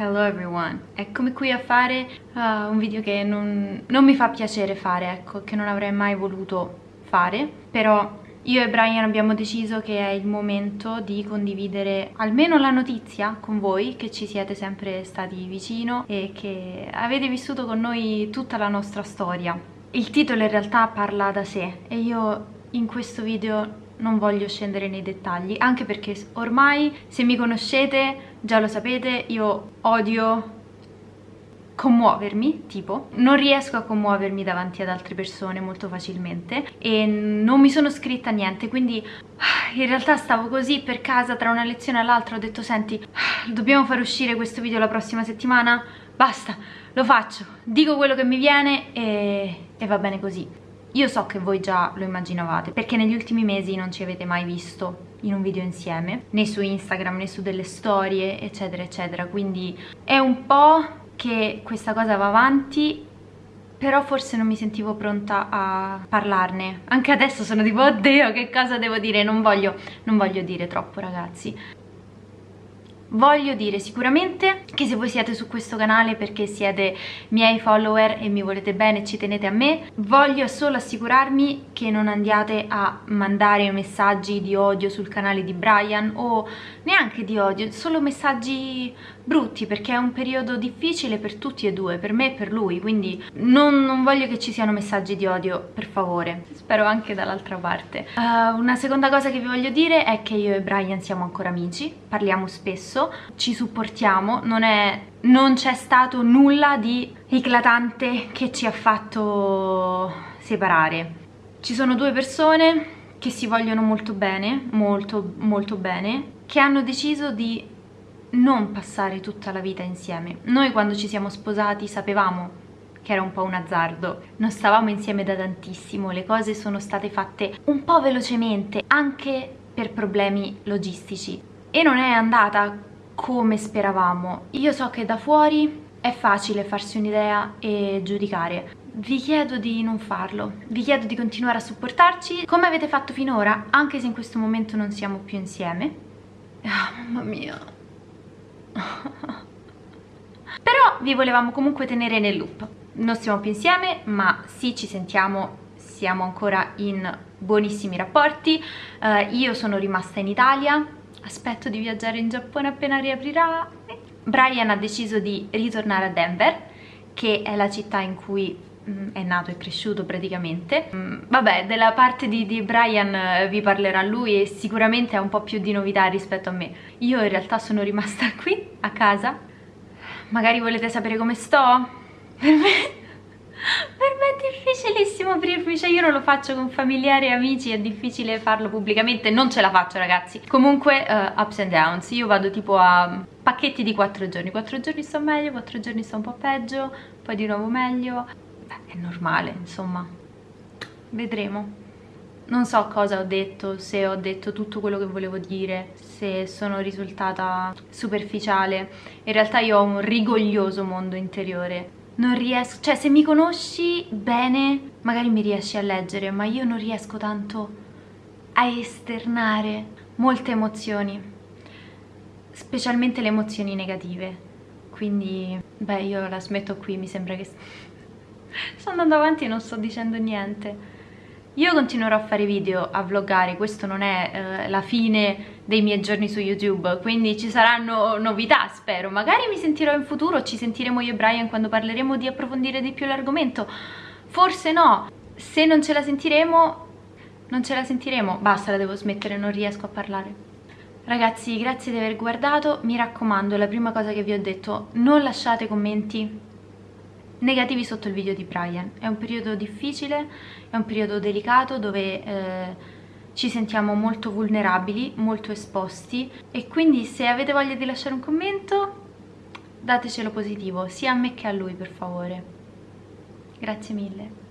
Hello everyone, eccomi qui a fare uh, un video che non, non mi fa piacere fare, ecco, che non avrei mai voluto fare, però io e Brian abbiamo deciso che è il momento di condividere almeno la notizia con voi, che ci siete sempre stati vicino e che avete vissuto con noi tutta la nostra storia. Il titolo in realtà parla da sé e io in questo video non voglio scendere nei dettagli, anche perché ormai se mi conoscete già lo sapete, io odio commuovermi, tipo, non riesco a commuovermi davanti ad altre persone molto facilmente e non mi sono scritta niente, quindi in realtà stavo così per casa tra una lezione all'altra, ho detto senti, dobbiamo far uscire questo video la prossima settimana? Basta, lo faccio, dico quello che mi viene e, e va bene così. Io so che voi già lo immaginavate, perché negli ultimi mesi non ci avete mai visto in un video insieme, né su Instagram né su delle storie, eccetera, eccetera. Quindi è un po' che questa cosa va avanti però forse non mi sentivo pronta a parlarne. Anche adesso sono tipo oddio che cosa devo dire? Non voglio, non voglio dire troppo ragazzi Voglio dire sicuramente che se voi siete su questo canale perché siete miei follower e mi volete bene e ci tenete a me, voglio solo assicurarmi che non andiate a mandare messaggi di odio sul canale di Brian o neanche di odio, solo messaggi brutti perché è un periodo difficile per tutti e due, per me e per lui, quindi non, non voglio che ci siano messaggi di odio, per favore. Spero anche dall'altra parte. Uh, una seconda cosa che vi voglio dire è che io e Brian siamo ancora amici, parliamo spesso, ci supportiamo, non c'è stato nulla di eclatante che ci ha fatto separare. Ci sono due persone che si vogliono molto bene, molto molto bene, che hanno deciso di non passare tutta la vita insieme. Noi quando ci siamo sposati sapevamo che era un po' un azzardo, non stavamo insieme da tantissimo, le cose sono state fatte un po' velocemente, anche per problemi logistici e non è andata come speravamo. Io so che da fuori è facile farsi un'idea e giudicare, vi chiedo di non farlo, vi chiedo di continuare a supportarci come avete fatto finora, anche se in questo momento non siamo più insieme. Ah, mamma mia, però vi volevamo comunque tenere nel loop. Non siamo più insieme ma sì ci sentiamo. Siamo ancora in buonissimi rapporti. Uh, io sono rimasta in Italia. Aspetto di viaggiare in Giappone appena riaprirà. Brian ha deciso di ritornare a Denver che è la città in cui è nato e cresciuto praticamente. Mm, vabbè della parte di, di Brian eh, vi parlerà lui e sicuramente ha un po' più di novità rispetto a me. Io in realtà sono rimasta qui a casa. Magari volete sapere come sto? per me per me è difficilissimo aprirmi, cioè io non lo faccio con familiari e amici, è difficile farlo pubblicamente, non ce la faccio ragazzi. Comunque uh, ups and downs, io vado tipo a pacchetti di 4 giorni, 4 giorni sto meglio, 4 giorni sto un po' peggio, poi di nuovo meglio, è normale, insomma. Vedremo. Non so cosa ho detto, se ho detto tutto quello che volevo dire, se sono risultata superficiale. In realtà io ho un rigoglioso mondo interiore. Non riesco, cioè se mi conosci bene magari mi riesci a leggere, ma io non riesco tanto a esternare molte emozioni, specialmente le emozioni negative. Quindi, beh, io la smetto qui, mi sembra che sto andando avanti e non sto dicendo niente io continuerò a fare video, a vloggare, questo non è eh, la fine dei miei giorni su YouTube, quindi ci saranno novità, spero. Magari mi sentirò in futuro, ci sentiremo io e Brian quando parleremo di approfondire di più l'argomento. Forse no, se non ce la sentiremo, non ce la sentiremo. Basta, la devo smettere, non riesco a parlare. Ragazzi, grazie di aver guardato, mi raccomando, la prima cosa che vi ho detto, non lasciate commenti negativi sotto il video di Brian. È un periodo difficile, è un periodo delicato dove eh, ci sentiamo molto vulnerabili, molto esposti e quindi se avete voglia di lasciare un commento datecelo positivo, sia a me che a lui per favore. Grazie mille.